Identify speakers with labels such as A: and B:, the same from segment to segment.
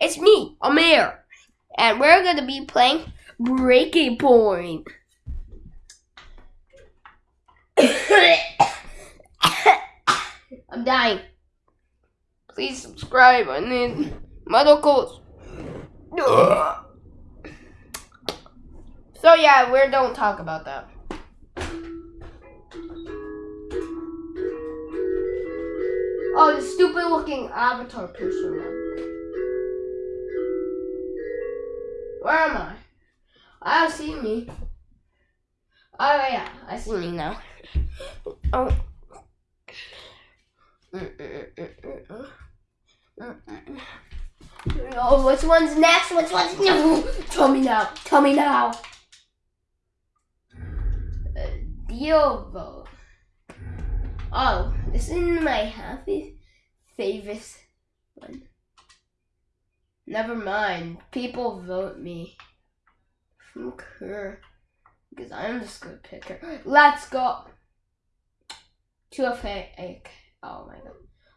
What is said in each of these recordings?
A: It's me, Amir. And we're gonna be playing Breaking Point. I'm dying. Please subscribe. I need medicals. So yeah, we don't talk about that. Oh, the stupid looking avatar person. Where am I? I see me. Oh yeah, I see me now. Oh. Oh, which one's next? Which one's no? Tell me now. Tell me now. Uh. Oh, this is my happy favorite one. Never mind. People vote me. From Kerr. Because I'm just gonna pick her. Let's go. To a fake. Oh my god.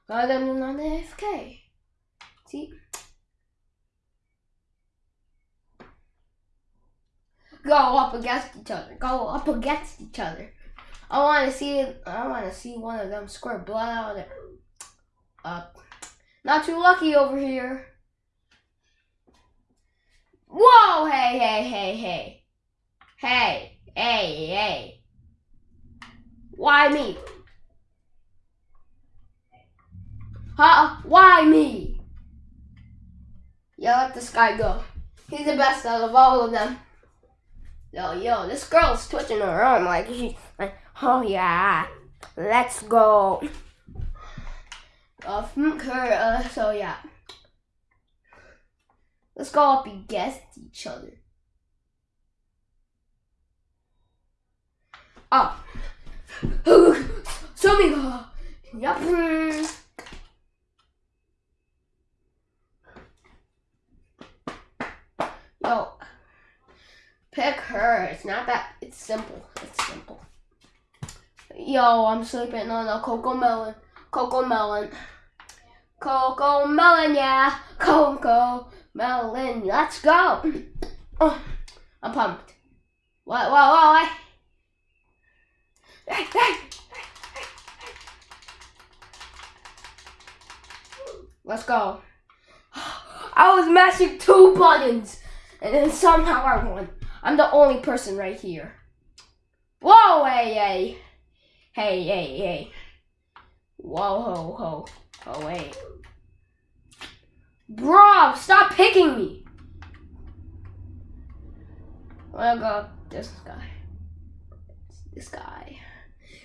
A: Rather than on AFK. See? Go up against each other. Go up against each other. I want to see. I want to see one of them squirt blood out of there. Uh, not too lucky over here. Whoa! Hey, hey, hey, hey, hey, hey, hey. Why me? Huh? Why me? Yeah, let this guy go. He's the best out of all of them. Yo, yo, this girl's twitching her arm like she, like, oh yeah, let's go. Uh, her, uh, so yeah. Let's go up against each other. Ah. Oh. Show me go. Yep. Yo. Pick her. It's not that. It's simple. It's simple. Yo, I'm sleeping on a cocoa melon. Cocoa melon. Cocoa melon, yeah. Cocoa melon. Let's go. Oh, I'm pumped. What, what, what, what? Let's go. I was mashing two buttons, and then somehow I won. I'm the only person right here. Whoa, hey, hey. Hey, hey, hey. Whoa, ho, ho. Oh, wait. Bro, stop picking me. I'll go this guy. This guy.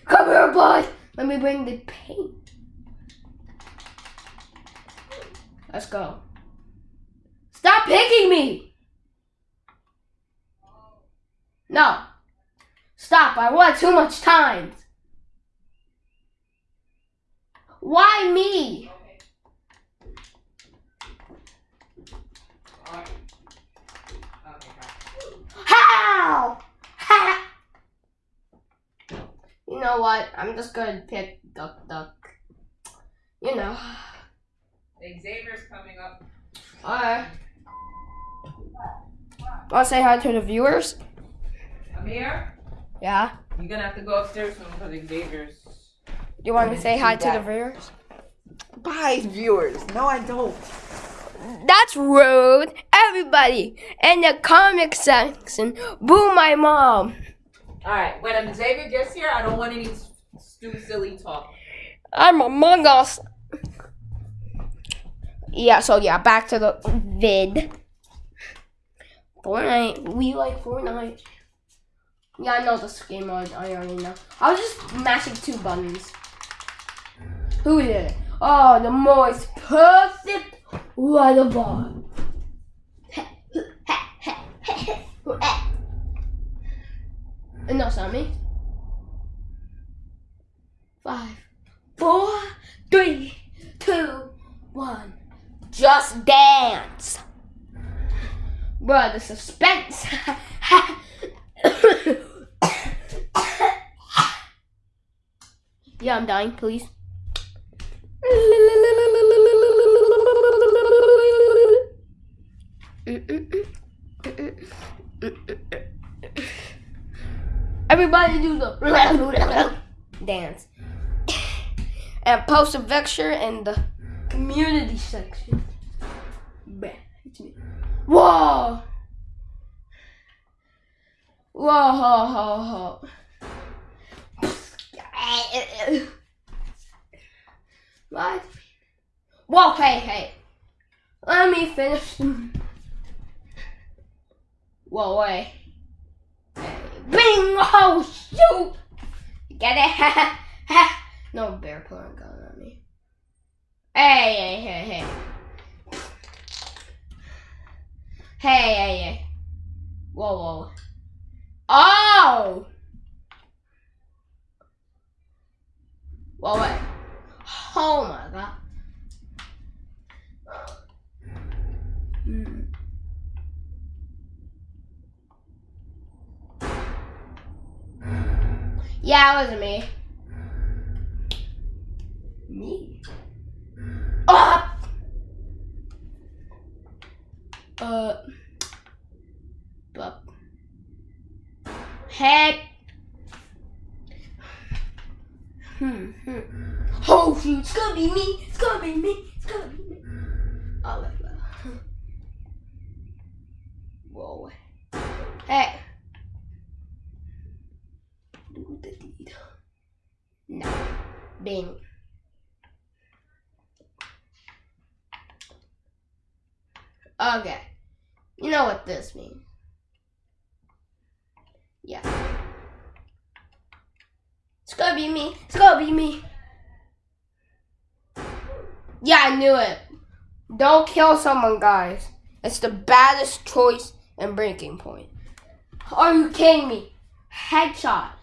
A: Come here, bud. Let me bring the paint. Let's go. Stop picking me. No. Stop. I want too much time. Why me? You know what? I'm just gonna pick Duck Duck. You know.
B: Xavier's coming up.
A: Alright. Wanna say hi to the viewers?
B: Amir,
A: Yeah.
B: you're gonna have to go upstairs soon because Xavier's.
A: You want me to say hi to the viewers?
C: Bye, viewers. No, I don't.
A: That's rude. Everybody in the comic section, boo my mom.
B: All right, when Xavier gets here, I don't want any stupid, silly talk.
A: I'm Among Us. Yeah, so yeah, back to the vid. Fortnite. We like Fortnite. Yeah, I know this game. I, I already know. I was just mashing two buttons. Who is it? Oh, the most perfect water ball. And it's not me. Five, four, three, two, one. Just dance. Bruh, the suspense. yeah, I'm dying, please. Everybody do the dance. And post a picture in the community section. Bah, it's. Whoa! Whoa, ho, ho, ho. What? Whoa, hey, hey. Let me finish. Whoa, wait. Bing! Oh, shoot! Get it? No bear pulling a gun on me. Hey, hey, hey, hey. Hey, hey, hey. Whoa, whoa. Oh! Whoa, wait. Oh my god. Hmm. Yeah, it wasn't me. Me? Oh! Uh. But. Heck. Hmm, hmm. Oh shoot, it's gonna be me. It's gonna be me. It's gonna be me. Oh, wait, wait. Whoa. Hey. Do the deed. No. Okay. You know what this means. Yeah. It's gonna be me. It's gonna be me. Yeah, I knew it. Don't kill someone, guys. It's the baddest choice and breaking point. Are you kidding me? Headshot.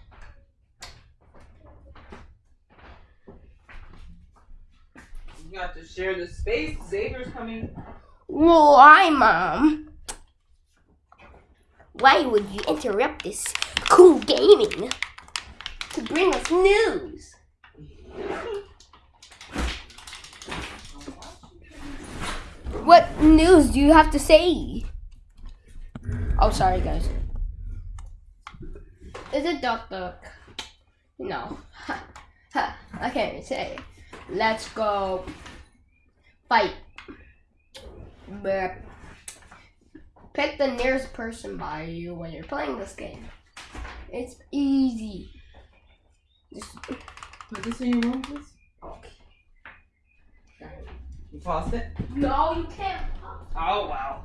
C: You have to share the space. Xavier's coming.
A: Why, Mom? Why would you interrupt this cool gaming to bring us news? What news do you have to say? Oh, sorry, guys. Is it Duck Duck? No. I can't say. Let's go fight. Pick the nearest person by you when you're playing this game. It's easy. Just,
C: Put this in your room, please.
A: okay.
C: You paused it?
A: No, you can't.
C: Oh, wow.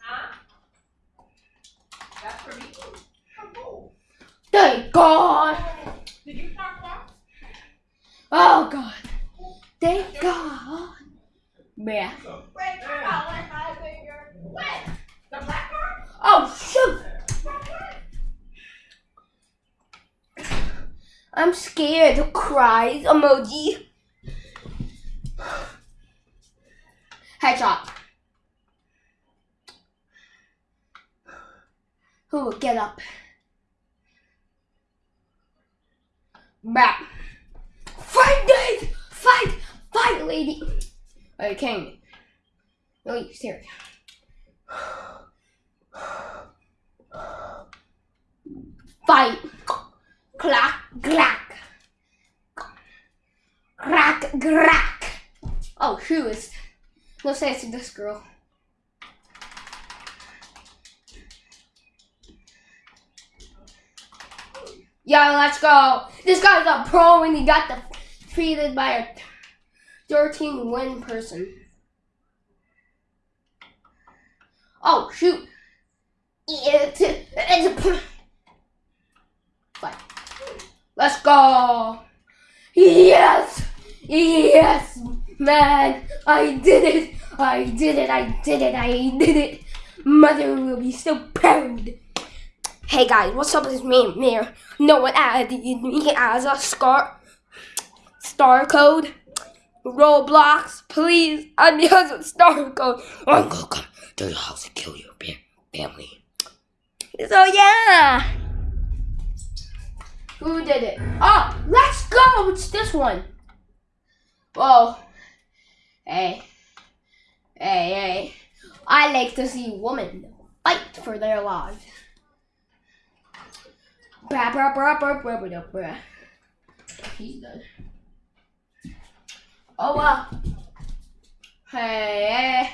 B: Huh? That's for me. Oh,
A: Thank God.
B: Did you talk about?
A: Oh God. Thank God. Yeah.
B: Wait, come on, let my finger. Wait, the black part?
A: Oh shoot. I'm scared. Cries emoji. Headshot. Who will get up? Back. Fight, guys! Fight! Fight, lady! Kidding me? No, you serious? Fight! Clack, clack. Crack, crack. Oh, shoes. No sense to this girl. Yeah, let's go. This guy's a pro and he got defeated by a 13 win person. Oh, shoot. It's, it's a. Let's go. Yes. Yes, man. I did it. I did it. I did it. I did it. Mother will be so proud. Hey guys, what's up? It's me, Mir. No one added me as a scar star code. Roblox, please. I'm just a star code. I'm gonna come to your house and kill your family. So yeah. Who did it? Oh, let's go. It's this one. Whoa. Hey. Hey, hey. I like to see women fight for their lives. Blah, blah, blah, blah, blah, blah, blah. He's. Oh well. Hey, hey.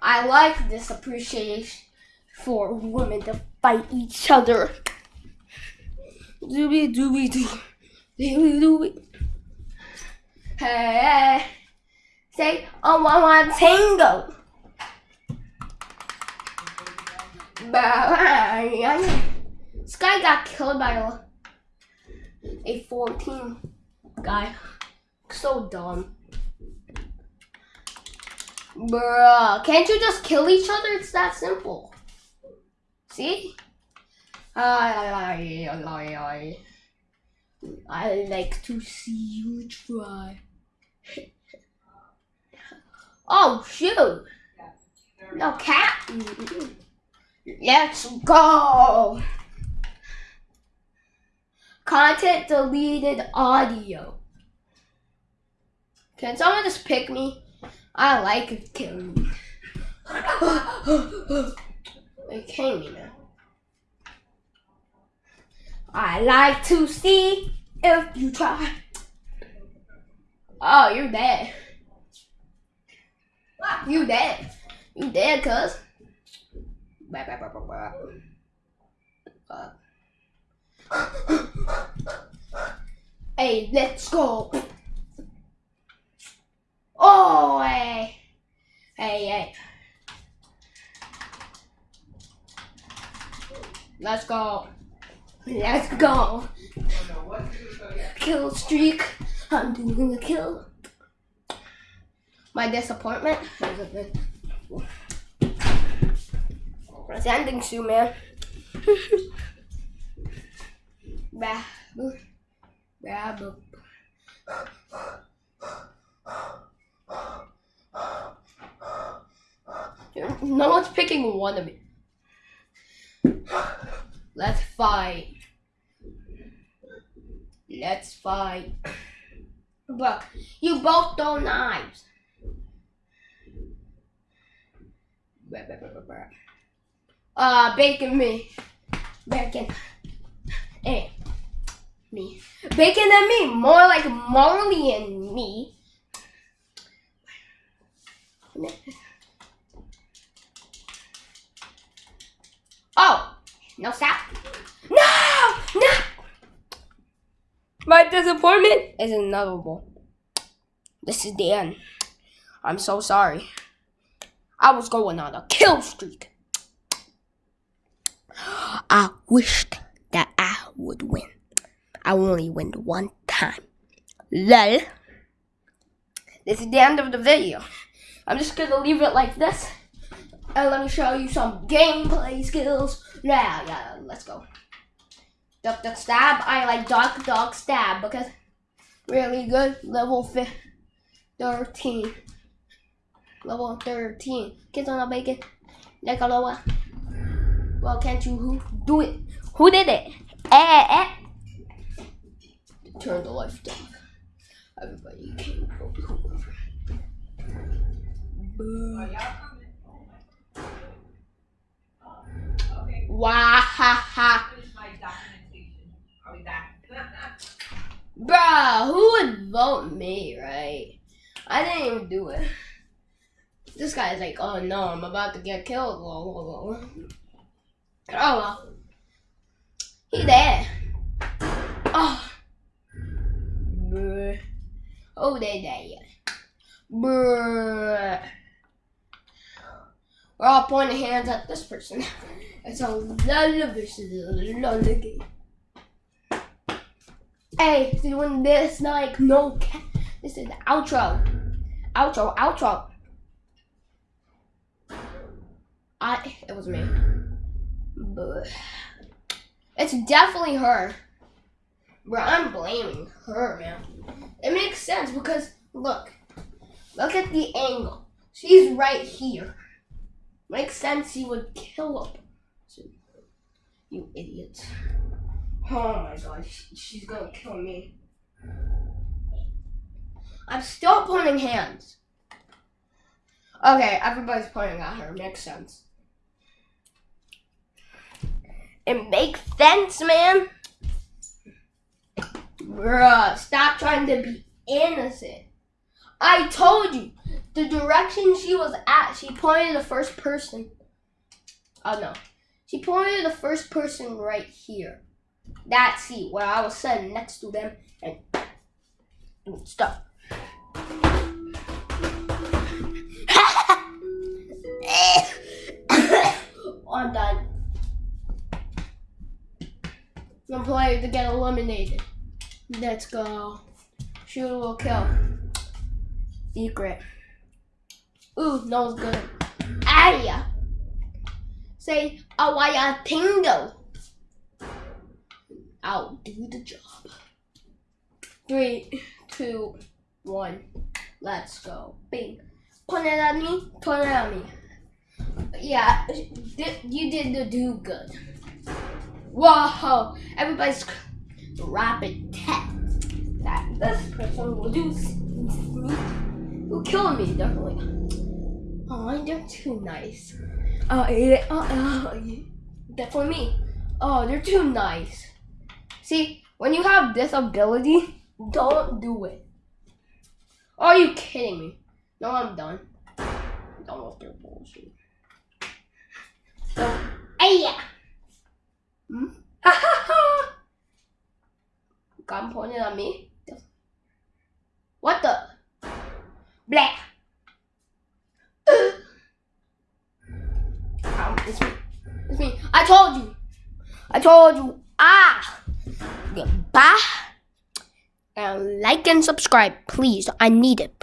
A: I like this appreciation for women to fight each other. Doobie doobie doo. Doobie doobie. Hey. Say, oh, one, one, tango. This guy got killed by a, a 14 guy. So dumb. Bruh, can't you just kill each other? It's that simple. See? I, I, I, I, like to see you try. oh, shoot. No cat. Let's go. Content deleted audio. Can someone just pick me? I like killing me. Killing me now. I like to see if you try. Oh, you're dead. You dead. You dead, cuz. Uh. hey, let's go. Oh, hey. Hey, hey. Let's go. Let's go. Kill streak. I'm doing a kill. My disappointment. It's ending soon, man. bah. Bah. No one's picking one of me. Let's fight. Let's fight. But you both throw knives. Uh, bacon me. Bacon. Hey. Me. Bacon and me. More like Marley and me. Oh! No stop. No! No! My disappointment is inevitable. This is the end. I'm so sorry. I was going on a kill streak. I wished that I would win. I only win one time. Lol. This is the end of the video. I'm just gonna leave it like this. And let me show you some gameplay skills. Yeah, yeah, let's go. Duck, duck, stab. I like duck, duck, stab because really good. Level fi- 13. Level 13. Kids on a bacon. Nicoloa. Well, can't you who do it? Who did it? Eh, eh. Turn the lights down. Everybody came over. Boo.
C: Oh, y'all coming? Okay,
A: Wah ha ha.
C: finish my documentation. I'll be back.
A: Who would vote me, right? I didn't even do it. This guy's like, oh no, I'm about to get killed. Whoa, whoa, whoa. Oh well. He there. Oh. Oh, they there. Bruh. We're all pointing hands at this person. It's a lulla versus a game. Hey, doing this like no This is the outro. Outro, outro. I it was me. But it's definitely her. Bro, I'm blaming her, man. It makes sense because Look. Look at the angle. She's right here. Makes sense he would kill him. You idiots. Oh my god, she's gonna kill me. I'm still pointing hands. Okay, everybody's pointing at her. Makes sense. It makes sense, man. Bruh, stop trying to be innocent. I told you the direction she was at. She pointed the first person. Oh no, she pointed the first person right here. That seat where I was sitting next to them and doing stuff. I'm done. I'm player to get eliminated. Let's go. Shoot will kill. Secret. Ooh, nose good. Aya. Say oh, awaya tingo. I'll do the job. Three, two, one. Let's go. Bing. Point it at me. Point it at me. Yeah, you did the do good. Whoa! Everybody's rapid test that this person will do. Will kill me definitely. Oh, they're too nice. Uh, yeah, uh, uh, definitely me. Oh, they're too nice. See, when you have this ability, don't do it. Are you kidding me? No, I'm done. Done with their bullshit. So, hey, yeah. Hmm? Gun pointed at me. What the? Black. It's me. It's me. I told you. I told you. Ah. Goodbye. And uh, like and subscribe, please. I need it.